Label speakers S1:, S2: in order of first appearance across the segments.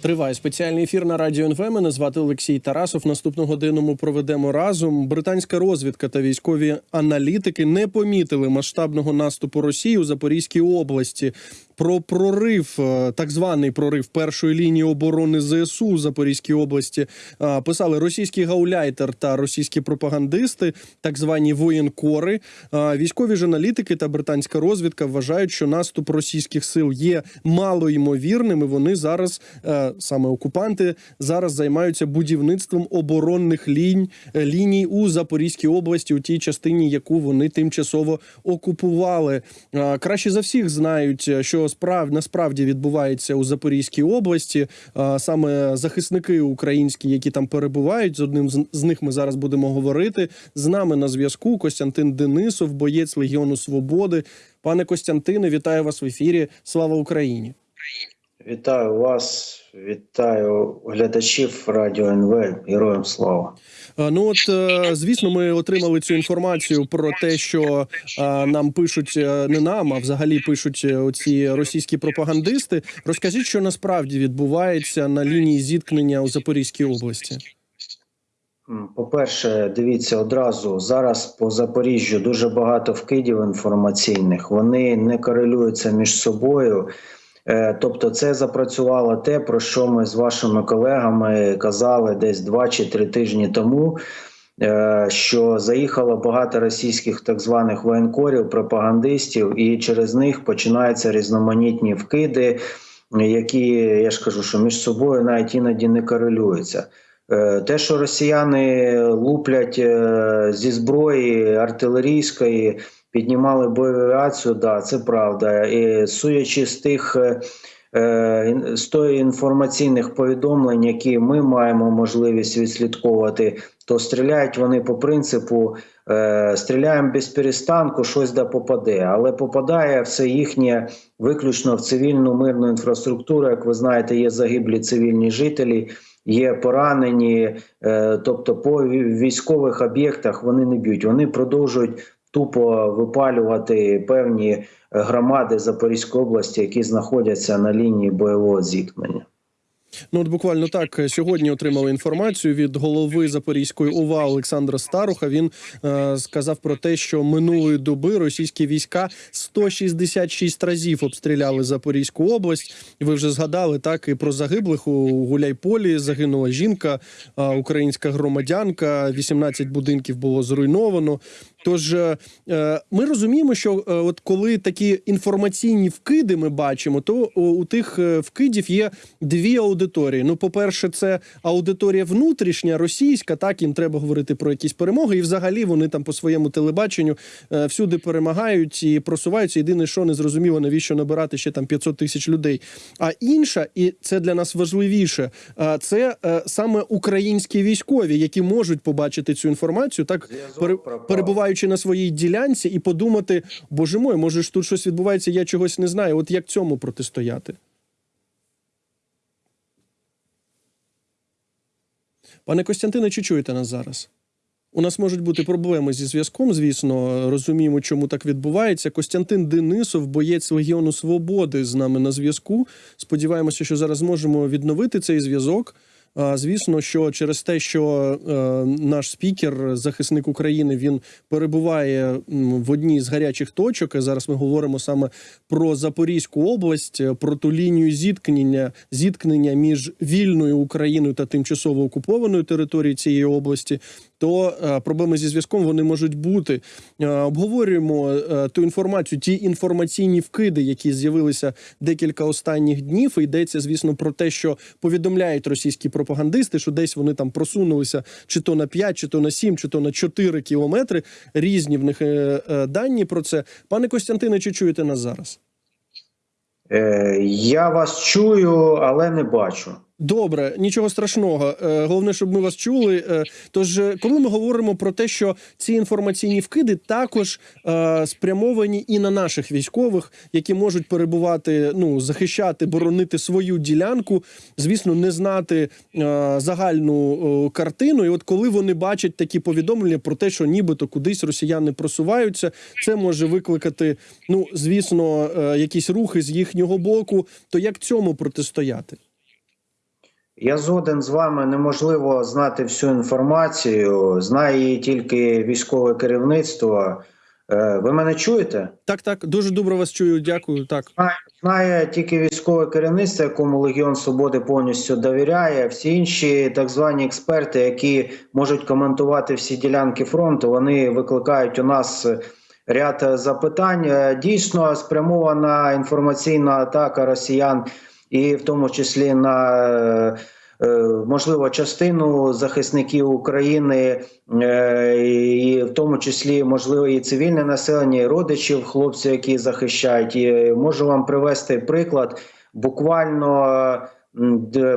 S1: Триває спеціальний ефір на радіо НВ. Мене звати Олексій Тарасов. Наступну годину ми проведемо разом. Британська розвідка та військові аналітики не помітили масштабного наступу Росії у Запорізькій області. Про прорив, е, так званий прорив першої лінії оборони ЗСУ у Запорізькій області е, писали російський гауляйтер та російські пропагандисти, так звані воєнкори. Е, Військові аналітики та британська розвідка вважають, що наступ російських сил є малоймовірним. і Вони зараз саме окупанти зараз займаються будівництвом оборонних лінь ліній у Запорізькій області, у тій частині, яку вони тимчасово окупували. Краще за всіх знають, що справ насправді відбувається у Запорізькій області. Саме захисники українські, які там перебувають, з одним з них ми зараз будемо говорити. З нами на зв'язку Костянтин Денисов, боєць Легіону Свободи. Пане Костянтине, вітаю вас в ефірі. Слава Україні!
S2: Вітаю вас, вітаю глядачів Радіо НВ. Героям слава.
S1: Е, Ну от е, звісно, ми отримали цю інформацію про те, що е, нам пишуть не нам, а взагалі пишуть оці російські пропагандисти. Розкажіть, що насправді відбувається на лінії зіткнення у Запорізькій області.
S2: По-перше, дивіться одразу зараз по Запоріжжю дуже багато вкидів інформаційних. Вони не корелюються між собою. Е, Тобто, це запрацювало те, про що ми з вашими колегами казали десь два чи три тижні тому. е, Що заїхало багато російських так званих воєнкорів, пропагандистів, і через них починаються різноманітні вкиди, які я ж кажу, що між собою навіть іноді не корелюються. Е, Те, що росіяни луплять зі зброї артилерійської, піднімали бойову авіацію, да, це правда. І судячи з тих е, е, з тої інформаційних повідомлень, які ми маємо можливість відслідковувати, то стріляють вони по принципу е, стріляємо без перестанку, щось да попаде, але попадає все їхнє виключно в цивільну мирну інфраструктуру. Як ви знаєте, є загиблі цивільні жителі. Є поранені, тобто по військових об'єктах вони не б'ють. Вони продовжують тупо випалювати певні е, громади Запорізької області, які знаходяться на лінії бойового зіткнення.
S1: Ну от буквально так е, сьогодні отримали інформацію від голови Запорізької ОВА Олександра Старуха. Він е, сказав про те, що минулої доби російські війська 166 разів обстріляли Запорізьку область. Ви вже згадали так і про загиблих у Гуляйполі. Загинула жінка, е, українська громадянка. 18 будинків було зруйновано. Тож е, е, ми розуміємо, що е, от коли такі інформаційні вкиди ми бачимо, то у, тих вкидів є дві аудиторії. Ну, по-перше, це аудиторія внутрішня, російська. Так їм треба говорити про якісь перемоги, і взагалі вони там по своєму телебаченню всюди перемагають і просуваються. Єдине, що не зрозуміло, навіщо набирати ще там 500 тисяч людей. А інша, і це для нас важливіше, це саме українські військові, які можуть побачити цю інформацію, так
S2: Зв'язок
S1: пере,
S2: пропав.
S1: Перебуваючи на своїй ділянці, і подумати: боже мой, може ж тут щось відбувається, я чогось не знаю. От як цьому протистояти? Пане Костянтине, чи чуєте нас зараз? У нас можуть бути проблеми зі зв'язком, звісно, розуміємо, чому так відбувається. Костянтин Денисов, боєць Легіону Свободи, з нами на зв'язку. Сподіваємося, що зараз зможемо відновити цей зв'язок. Звісно, що через те, що е, наш спікер, захисник України, він перебуває в одній з гарячих точок. Зараз ми говоримо саме про Запорізьку область, про ту лінію зіткнення, зіткнення між вільною Україною та тимчасово окупованою територією цієї області. То е, проблеми зі зв'язком вони можуть бути. Е, обговорюємо е, ту інформацію, ті інформаційні вкиди, які з'явилися декілька останніх днів. Йдеться, звісно, про те, що повідомляють російські пропагандисти, що десь вони там просунулися чи то на 5, чи то на 7, чи то на 4 кілометри. Різні в них дані про це. Пане Костянтине, чи чуєте нас зараз?
S2: Я вас чую, але не бачу.
S1: Добре, нічого страшного. Е, Головне, щоб ми вас чули. Е, Тож, е, коли ми говоримо про те, що ці інформаційні вкиди також спрямовані і на наших військових, які можуть перебувати, ну захищати, боронити свою ділянку, звісно, не знати загальну картину. І от коли вони бачать такі повідомлення про те, що нібито кудись росіяни просуваються, це може викликати, ну звісно, якісь рухи з їхнього боку. То як цьому протистояти?
S2: Я згоден з вами. Неможливо знати всю інформацію. Знає її тільки військове керівництво. Е, Ви мене чуєте?
S1: Так, так, дуже добре вас чую. Дякую. Так.
S2: Знає, знає тільки військове керівництво, якому Легіон Свободи повністю довіряє. Всі інші так звані експерти, які можуть коментувати всі ділянки фронту, вони викликають у нас ряд запитань. Е, Дійсно спрямована інформаційна атака росіян, і в тому числі на е, можливо частину захисників України, е, і в тому числі можливо і цивільне населення, і родичів хлопців, які захищають. І можу вам привести приклад. Буквально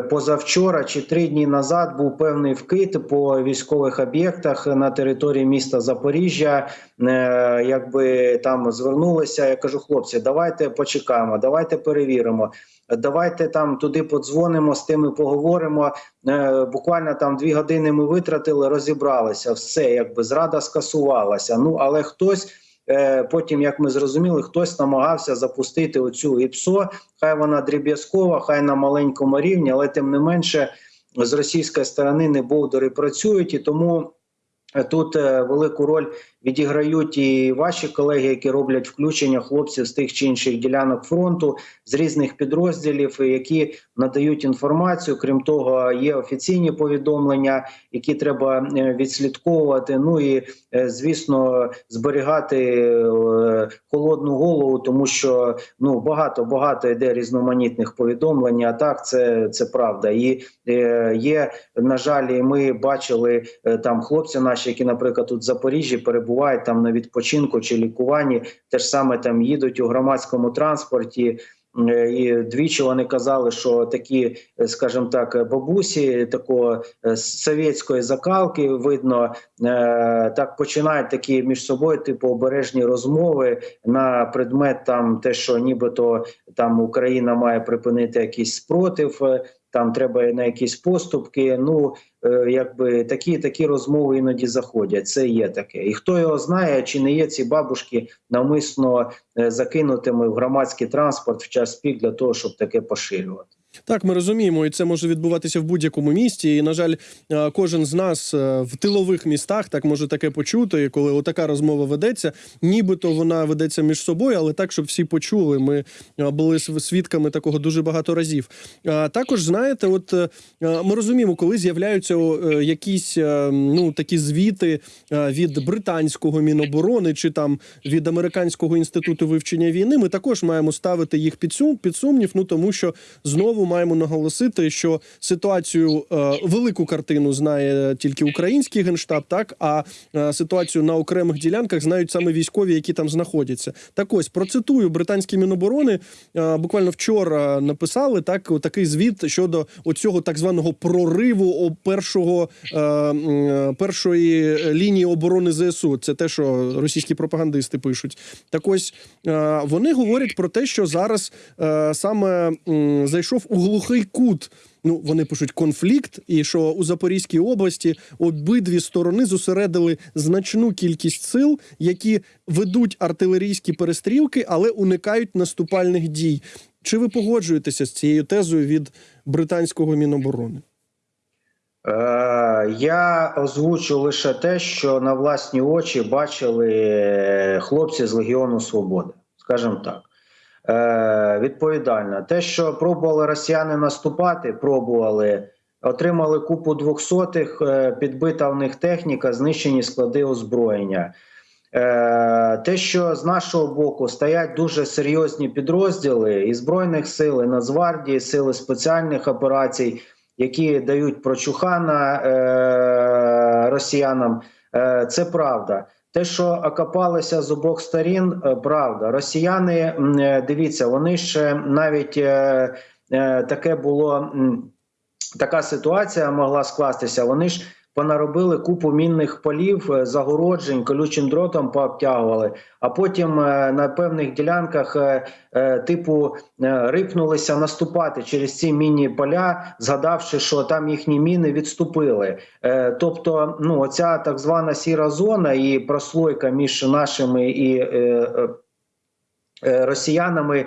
S2: позавчора чи три дні назад був певний вкид по військових об'єктах на території міста Запоріжжя. Е, Якби там звернулися, я кажу, хлопці, давайте почекаємо, давайте перевіримо. Давайте там туди подзвонимо, з тими поговоримо. Е, буквально там дві години ми витратили, розібралися. Все, якби зрада скасувалася. Ну але хтось. Е, Потім, як ми зрозуміли, хтось намагався запустити оцю ІПСО. Хай вона дріб'язкова, хай на маленькому рівні, але тим не менше з російської сторони не боудери працюють, і тому е, тут е, велику роль відіграють і ваші колеги, які роблять включення хлопців з тих чи інших ділянок фронту з різних підрозділів, які надають інформацію. Крім того, є офіційні повідомлення, які треба е, відслідковувати. Ну і е, звісно, зберігати е, холодну голову, тому що ну багато багато йде різноманітних повідомлень. А так це, це правда. І є на жаль, ми бачили там хлопці наші, які, наприклад, тут в Запоріжжі перебувають там на відпочинку чи лікуванні, теж саме там їдуть у громадському транспорті. Е, І двічі вони казали, що такі, е, скажімо так, бабусі такого е, совєтської закалки видно, так починають такі між собою, типу обережні розмови на предмет там те, що нібито там Україна має припинити якийсь спротив. Там треба на якісь поступки. Ну е, якби такі такі розмови іноді заходять. Це є таке. І хто його знає, чи не є ці бабушки навмисно е, закинутими в громадський транспорт в час пік для того, щоб таке поширювати.
S1: Так, ми розуміємо, і це може відбуватися в будь-якому місті. І, на жаль, е, кожен з нас е, в тилових містах так може таке почути, коли отака розмова ведеться, нібито вона ведеться між собою, але так, щоб всі почули. Ми е, були свідками такого дуже багато разів. Також знаєте, от ми розуміємо, коли з'являються якісь ну такі звіти від британського міноборони чи там від американського інституту вивчення війни, ми також маємо ставити їх під сумнів. Ну тому що знову маємо наголосити, що ситуацію е, велику картину знає тільки український генштаб, так а е, ситуацію на окремих ділянках знають саме військові, які там знаходяться. Так ось процитую британські міноборони. е, буквально вчора написали так, такий звіт щодо оцього так званого прориву першого першої лінії оборони ЗСУ. Це те, що російські пропагандисти пишуть. Так ось вони говорять про те, що зараз саме зайшов у глухий кут. Ну, вони пишуть конфлікт, і що у Запорізькій області обидві сторони зосередили значну кількість сил, які ведуть артилерійські перестрілки, але уникають наступальних дій. Чи ви погоджуєтеся з цією тезою від британського міноборони?
S2: Е, я озвучу лише те, що на власні очі бачили хлопці з Легіону Свободи, скажімо так. Е, відповідально, те, що пробували росіяни наступати, пробували, отримали купу двохсотих, е, підбита в них техніка, знищені склади озброєння. Е, Те, що з нашого боку стоять дуже серйозні підрозділи і Збройних сил, і Нацгвардії, сили спеціальних операцій, які дають прочухана росіянам, це правда. Те, що окопалися з обох сторін, е, правда. Росіяни, е, дивіться, вони ще навіть е, таке було. Така ситуація могла скластися. Вони ж понаробили купу мінних полів, е, загороджень, колючим дротом пообтягували, а потім е, на певних ділянках е, типу рипнулися наступати через ці мінні поля, згадавши, що там їхні міни відступили. Тобто, ну оця так звана сіра зона і прослойка між нашими і. Росіянами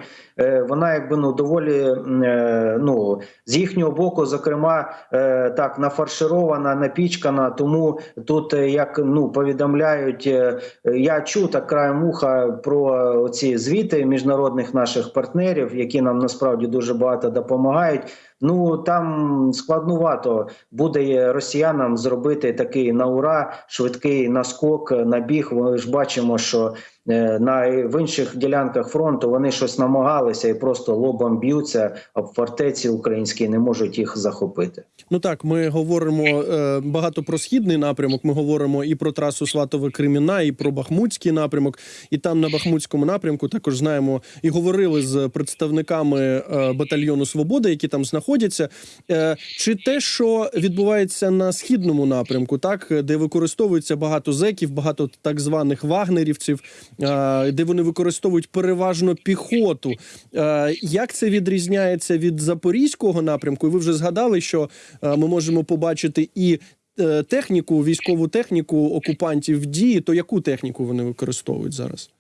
S2: вона якби ну доволі е, ну з їхнього боку, зокрема, е, так нафарширована, напічкана. Тому тут е, як ну повідомляють, е, я чув так краєм уха про ці звіти міжнародних наших партнерів, які нам насправді дуже багато допомагають. Ну там складнувато буде росіянам зробити такий на ура швидкий наскок, набіг. Ми ж бачимо, що е, на в інших ділянках фронту вони щось намагалися і просто лобом б'ються, а в фортеці українські не можуть їх захопити.
S1: Ну так, ми говоримо е, багато про східний напрямок. Ми говоримо і про трасу Сватове Креміна, і про Бахмутський напрямок. І там на Бахмутському напрямку також знаємо і говорили з представниками е, батальйону Свобода, які там знаходяться. Е, чи те, що відбувається на східному напрямку, так де використовується багато зеків, багато так званих вагнерівців, е, де вони використовують переважно піхоту. Е, як це відрізняється від запорізького напрямку? Ви вже згадали, що е, ми можемо побачити і е, техніку, військову техніку окупантів в дії. То яку техніку вони використовують зараз?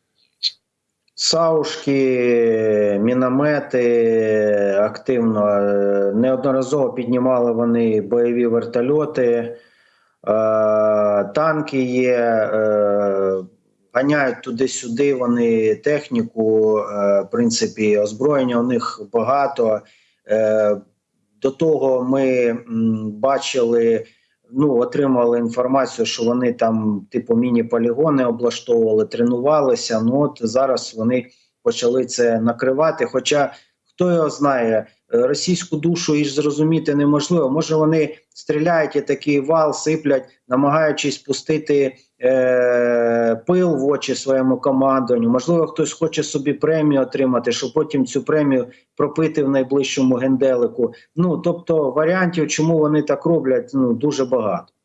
S2: Саушки, міномети активно неодноразово піднімали вони бойові вертольоти, танки є, ганяють туди-сюди. Вони техніку, е, в принципі, озброєння у них багато. Е, До того ми бачили. Ну, отримали інформацію, що вони там, типу, міні-полігони облаштовували, тренувалися. Ну от зараз вони почали це накривати. Хоча хто його знає, е, російську душу і зрозуміти неможливо. Може, вони стріляють і такий вал, сиплять, намагаючись пустити е- пил в очі своєму командуванню. Можливо, хтось хоче собі премію отримати, щоб потім цю премію пропити в найближчому генделику. Ну тобто варіантів, чому вони так роблять, ну дуже багато.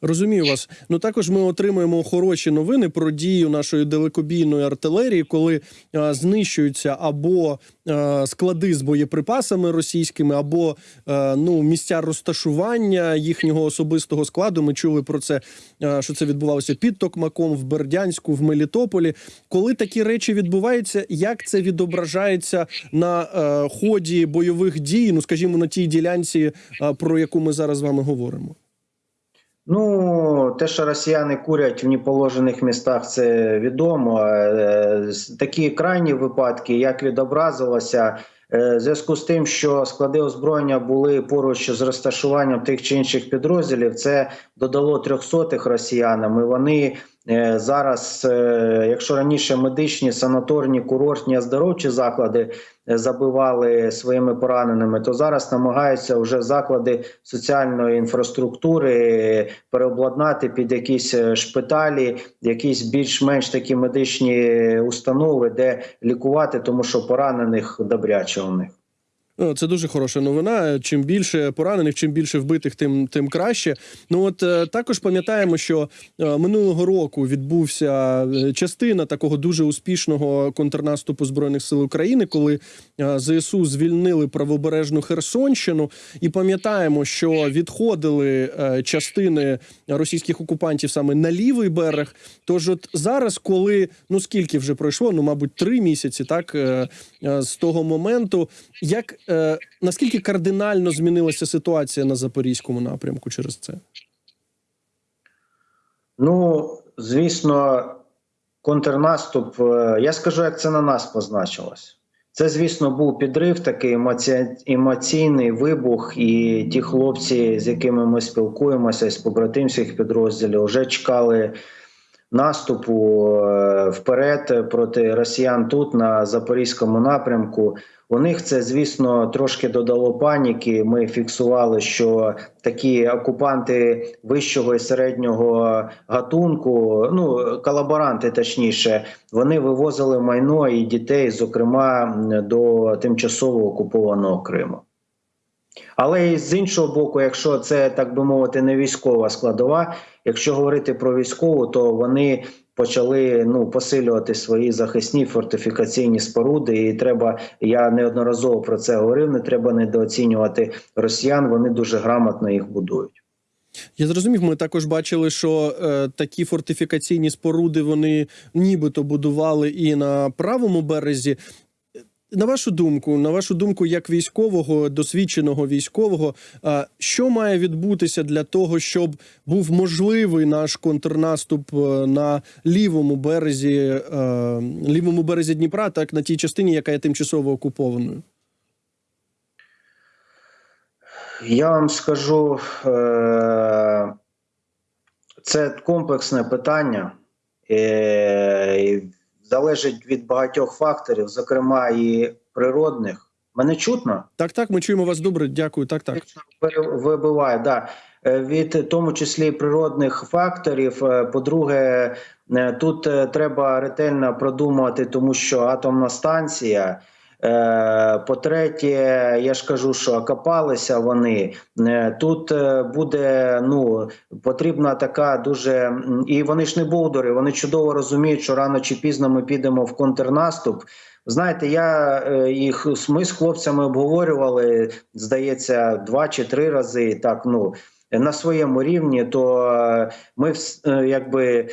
S1: Розумію вас. Ну також ми отримуємо хороші новини про дію нашої далекобійної артилерії, коли е, знищуються або е, склади з боєприпасами російськими, або е, ну місця розташування їхнього особистого складу. Ми чули про це, е, що це відбувалося під Токмаком, в Бердянську, в Мелітополі. Коли такі речі відбуваються, як це відображається на е, ході бойових дій? Ну скажімо, на тій ділянці, е, про яку ми зараз з вами говоримо.
S2: Ну, те, що росіяни курять в неположених містах, це відомо. Е, Такі крайні випадки, як відобразилося, е, в зв'язку з тим, що склади озброєння були поруч з розташуванням тих чи інших підрозділів, це додало трьохсотих росіянам. І вони зараз, е, якщо раніше медичні, санаторні, курортні, оздоровчі заклади е, забивали своїми пораненими, то зараз намагаються вже заклади соціальної інфраструктури переобладнати під якісь е, шпиталі, якісь більш-менш такі медичні установи, де лікувати, тому що поранених добряче у них.
S1: Ну, Це дуже хороша новина. Чим більше поранених, чим більше вбитих, тим тим краще. Ну от е, також пам'ятаємо, що е, минулого року відбувся е, частина такого дуже успішного контрнаступу збройних сил України, коли ЗСУ звільнили правобережну Херсонщину, і пам'ятаємо, що відходили частини російських окупантів саме на лівий берег. Тож, от зараз, коли ну скільки вже пройшло, ну мабуть, три місяці, так з того моменту, як е, наскільки кардинально змінилася ситуація на запорізькому напрямку через це?
S2: Ну, звісно, контрнаступ. е, Я скажу, як це на нас позначилось. Це, звісно, був підрив, такий емоці... емоційний вибух, і ті хлопці, з якими ми спілкуємося з побратимських підрозділів, вже чекали наступу е, вперед проти росіян тут на запорізькому напрямку. У них це, звісно, трошки додало паніки. Ми фіксували, що такі окупанти вищого і середнього гатунку, ну колаборанти, точніше, вони вивозили майно і дітей, зокрема до тимчасово окупованого Криму. Але і з іншого боку, якщо це так би мовити, не військова складова, якщо говорити про військову, то вони почали ну посилювати свої захисні фортифікаційні споруди. І треба, я неодноразово про це говорив. Не треба недооцінювати росіян. Вони дуже грамотно їх будують.
S1: Я зрозумів, ми також бачили, що е, такі фортифікаційні споруди вони нібито будували і на правому березі. На вашу думку, на вашу думку, як військового, досвідченого військового, що має відбутися для того, щоб був можливий наш контрнаступ е, на лівому березі, е, лівому березі Дніпра, так на тій частині, яка є тимчасово окупованою?
S2: Я вам скажу, е, це комплексне питання, залежить від багатьох факторів, зокрема і природних. Мене чутно?
S1: Так, так, ми чуємо вас добре. Дякую. Так, так.
S2: Вибиває, да. Е, Від тому числі природних факторів. Е, По-друге, е, тут треба ретельно продумати, тому що атомна станція. Е, По-третє, я ж кажу, що окопалися вони. Е, Тут е, буде ну потрібна така дуже і вони ж не бовдури, вони чудово розуміють, що рано чи пізно ми підемо в контрнаступ. Знаєте, я їх ми з хлопцями обговорювали, здається, два чи три рази. Так, ну на своєму рівні, то ми якби.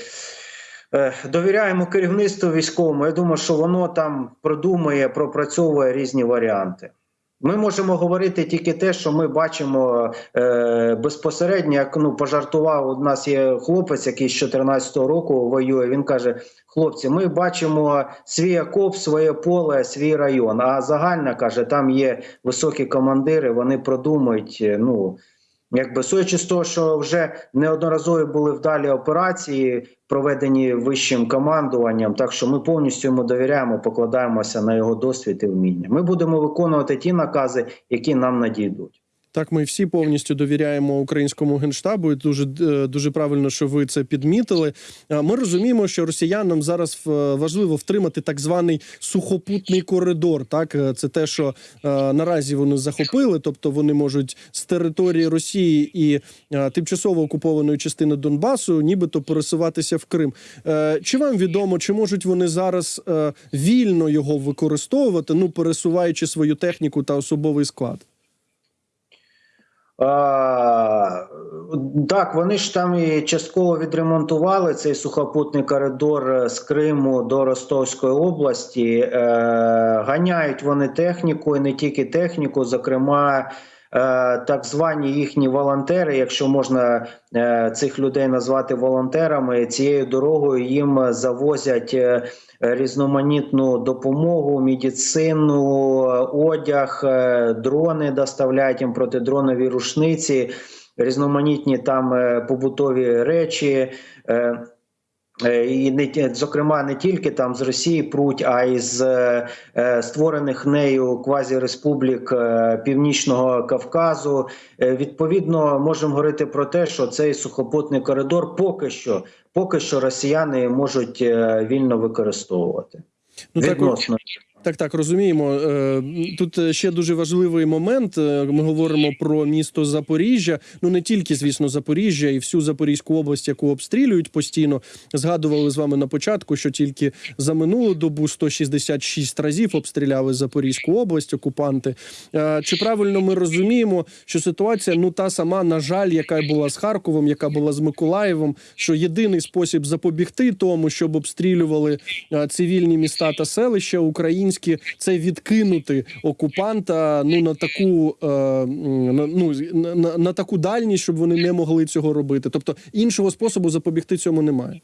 S2: Е, Довіряємо керівництву військовому. Я думаю, що воно там продумує, пропрацьовує різні варіанти. Ми можемо говорити тільки те, що ми бачимо е, безпосередньо. Як ну пожартував, у нас є хлопець, який з 14-го року воює. Він каже: хлопці, ми бачимо свій окоп, своє поле, свій район. А загальна каже, там є високі командири, вони продумують. е, Ну якби суючи з того, що вже неодноразові були вдалі операції, проведені вищим командуванням. Так що ми повністю йому довіряємо, покладаємося на його досвід і вміння. Ми будемо виконувати ті накази, які нам надійдуть.
S1: Так, ми всі повністю довіряємо українському генштабу. І дуже е, дуже правильно, що ви це підмітили. Ми розуміємо, що росіянам зараз е, важливо втримати так званий сухопутний коридор. Так, Е, це те, що е, наразі вони захопили, тобто вони можуть з території Росії і е, тимчасово окупованої частини Донбасу, нібито пересуватися в Крим. Е, Чи вам відомо, чи можуть вони зараз е, вільно його використовувати, ну пересуваючи свою техніку та особовий склад?
S2: Так, вони ж там і частково відремонтували цей сухопутний коридор з Криму до Ростовської області. Е, ганяють вони техніку і не тільки техніку, зокрема. е, Так звані їхні волонтери, якщо можна е, цих людей назвати волонтерами, цією дорогою їм завозять е, різноманітну допомогу, медицину, одяг, е, дрони доставляють їм протидронові рушниці, різноманітні там е, побутові речі. Е, І не зокрема не тільки там з Росії пруть, а й з е, е, створених нею квазіреспублік е, Північного Кавказу. Е, Відповідно, можемо говорити про те, що цей сухопутний коридор поки що, поки що росіяни можуть е, вільно використовувати.
S1: Ну,
S2: Відносно.
S1: Так, так, так розуміємо. Е, Тут ще дуже важливий момент. Е, Ми говоримо про місто Запоріжжя. Ну не тільки, звісно, Запоріжжя і всю Запорізьку область, яку обстрілюють постійно. Згадували з вами на початку, що тільки за минулу добу 166 разів обстріляли Запорізьку область окупанти. Е, Чи правильно ми розуміємо, що ситуація ну та сама, на жаль, яка була з Харковом, яка була з Миколаєвом, що єдиний спосіб запобігти тому, щоб обстрілювали цивільні міста та селища українські, це відкинути окупанта ну на таку е, на, ну, на, на, таку дальність, щоб вони не могли цього робити. Тобто іншого способу запобігти цьому немає.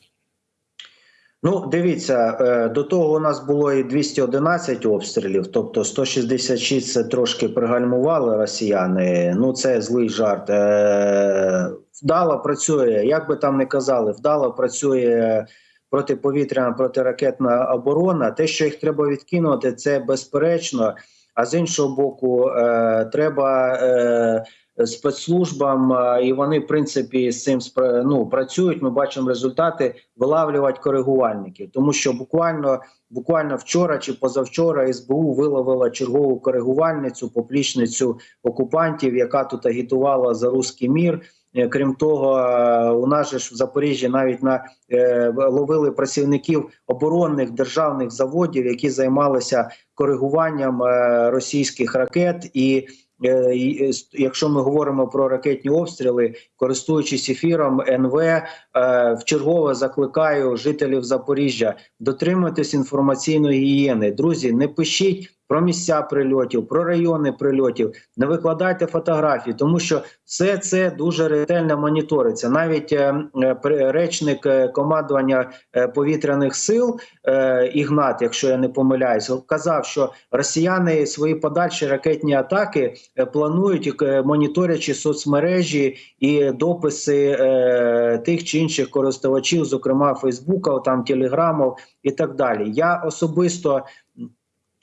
S2: Ну, дивіться, е, до того у нас було і 211 обстрілів, тобто 166 це трошки пригальмували росіяни. Ну, це злий жарт. Е, Вдало працює, як би там не казали, вдало працює протиповітряна протиракетна оборона. Те, що їх треба відкинути, це безперечно. А з іншого боку, е, треба е, спецслужбам, е, і вони, в принципі, з цим ну, працюють. Ми бачимо результати вилавлювати коригувальників, тому що буквально буквально вчора чи позавчора СБУ виловила чергову коригувальницю, поплічницю окупантів, яка тут агітувала за руський мір. Е, Крім того, е, у нас же ж в Запоріжжі навіть на е, ловили працівників оборонних державних заводів, які займалися коригуванням е, російських ракет. І е, і, якщо ми говоримо про ракетні обстріли, користуючись ефіром НВ, е, вчергове закликаю жителів Запоріжжя дотримуйтесь інформаційної гігієни. Друзі, не пишіть про місця прильотів, про райони прильотів. Не викладайте фотографії, тому що все це дуже ретельно моніториться. Навіть е, е, речник е, командування е, повітряних сил Ігнат, якщо я не помиляюсь, казав, що росіяни свої подальші ракетні атаки планують моніторячи соцмережі і дописи тих чи інших користувачів, зокрема Фейсбука, там Телеграму і так далі. Я особисто.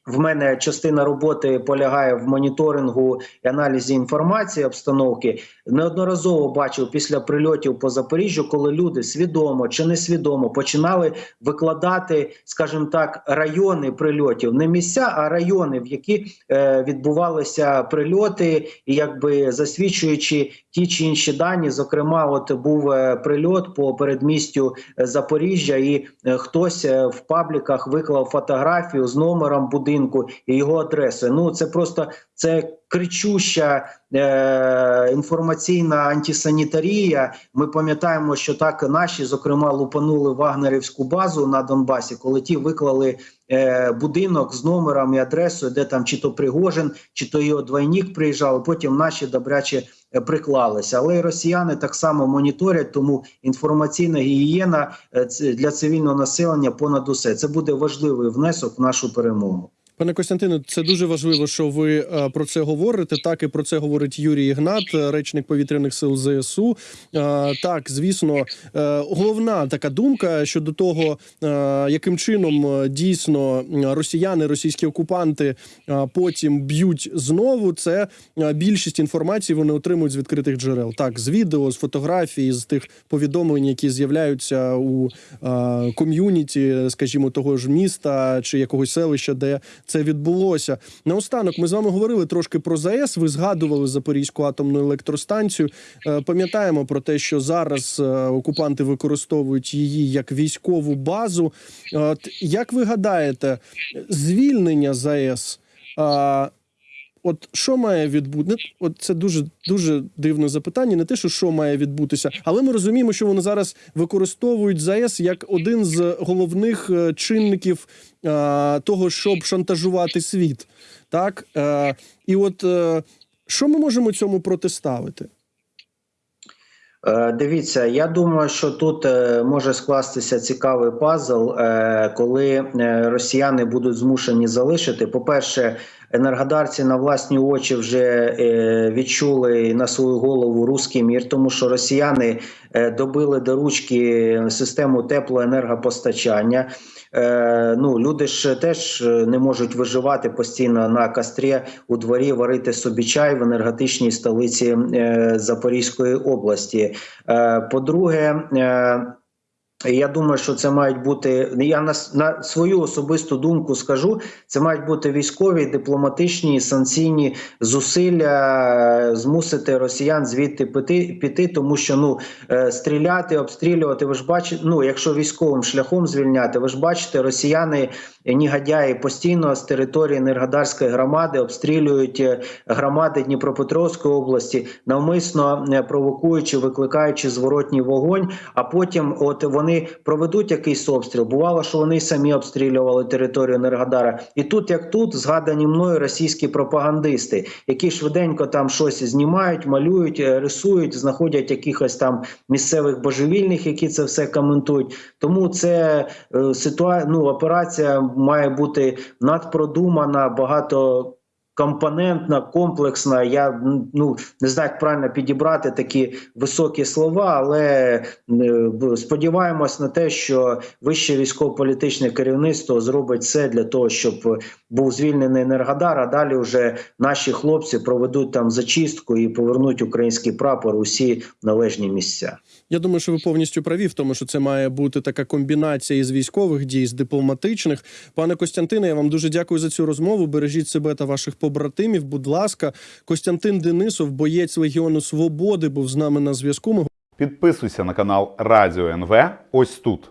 S2: В мене частина роботи полягає в моніторингу і аналізі інформації обстановки. Неодноразово бачив після прильотів по Запоріжжю, коли люди свідомо чи несвідомо починали викладати, скажімо так, райони прильотів, не місця, а райони, в які е, відбувалися прильоти, і якби засвідчуючи ті чи інші дані. Зокрема, от був е, прильот по передмістю е, Запоріжжя, і е, хтось е, в пабліках виклав фотографію з номером будинку і його адресою. Ну це просто це кричуща е, інформаційна антисанітарія. Ми пам'ятаємо, що так наші, зокрема, лупанули вагнерівську базу на Донбасі, коли ті виклали е, будинок з номером і адресою, де там чи то Пригожин, чи то його двойник приїжджав. Потім наші добряче е, приклалися. Але й росіяни так само моніторять, тому інформаційна гігієна е, для цивільного населення понад усе. Це буде важливий внесок в нашу перемогу.
S1: Пане Костянтине, це дуже важливо, що ви е, про це говорите. Так і про це говорить Юрій Ігнат, е, речник повітряних сил ЗСУ. Е, Так, звісно, головна така думка щодо того, яким чином дійсно росіяни, російські окупанти потім б'ють знову. Це більшість інформації вони отримують з відкритих джерел. Так, з відео, з фотографій, з тих повідомлень, які з'являються у ком'юніті, скажімо, того ж міста чи якогось селища, де це відбулося. Наостанок ми з вами говорили трошки про ЗАЕС. Ви згадували Запорізьку атомну електростанцію. Е, Пам'ятаємо про те, що зараз е, окупанти використовують її як військову базу. От як ви гадаєте, звільнення ЗАЕС? От що має відбути? От це дуже дуже дивне запитання. Не те, що що має відбутися, але ми розуміємо, що вони зараз використовують ЗАЕС як один з головних е, чинників е, того, щоб шантажувати світ. Так е, і от е, що ми можемо цьому протиставити?
S2: Дивіться, я думаю, що тут може скластися цікавий пазл, коли росіяни будуть змушені залишити. По-перше, енергодарці на власні очі вже е, відчули на свою голову руський мір, тому що росіяни е, добили до ручки систему теплоенергопостачання. Е, ну, люди ж теж не можуть виживати постійно на кострі у дворі, варити собі чай в енергетичній столиці Запорізької області. По-друге, я думаю, що це мають бути. Я на, на свою особисту думку скажу: це мають бути військові, дипломатичні, санкційні зусилля е, змусити росіян звідти піти, піти тому що ну е, стріляти, обстрілювати. Ви ж бачите, ну якщо військовим шляхом звільняти, ви ж бачите, росіяни негодяї постійно з території Енергодарської громади обстрілюють е, громади Дніпропетровської області, навмисно провокуючи, викликаючи зворотній вогонь. А потім, от вони проведуть якийсь обстріл. Бувало, що вони самі обстрілювали територію Енергодара. І тут, як тут, згадані мною російські пропагандисти, які швиденько там щось знімають, малюють, е, рисують, знаходять якихось там місцевих божевільних, які це все коментують. Тому це е, ситуа... ну, операція має бути надпродумана, багато. Компонентна, комплексна. Я ну не знаю, як правильно підібрати такі високі слова, але е, сподіваємось на те, що вище військово-політичне керівництво зробить все для того, щоб був звільнений Енергодар, а далі вже наші хлопці проведуть там зачистку і повернуть український прапор у всі належні місця.
S1: Я думаю, що ви повністю праві в тому, що це має бути така комбінація із військових дій, з дипломатичних. Пане Костянтине, я вам дуже дякую за цю розмову. Бережіть себе та ваших побратимів. Будь ласка, Костянтин Денисов, боєць Легіону Свободи, був з нами на зв'язку. Ми
S3: Підписуйся на канал Радіо НВ ось тут.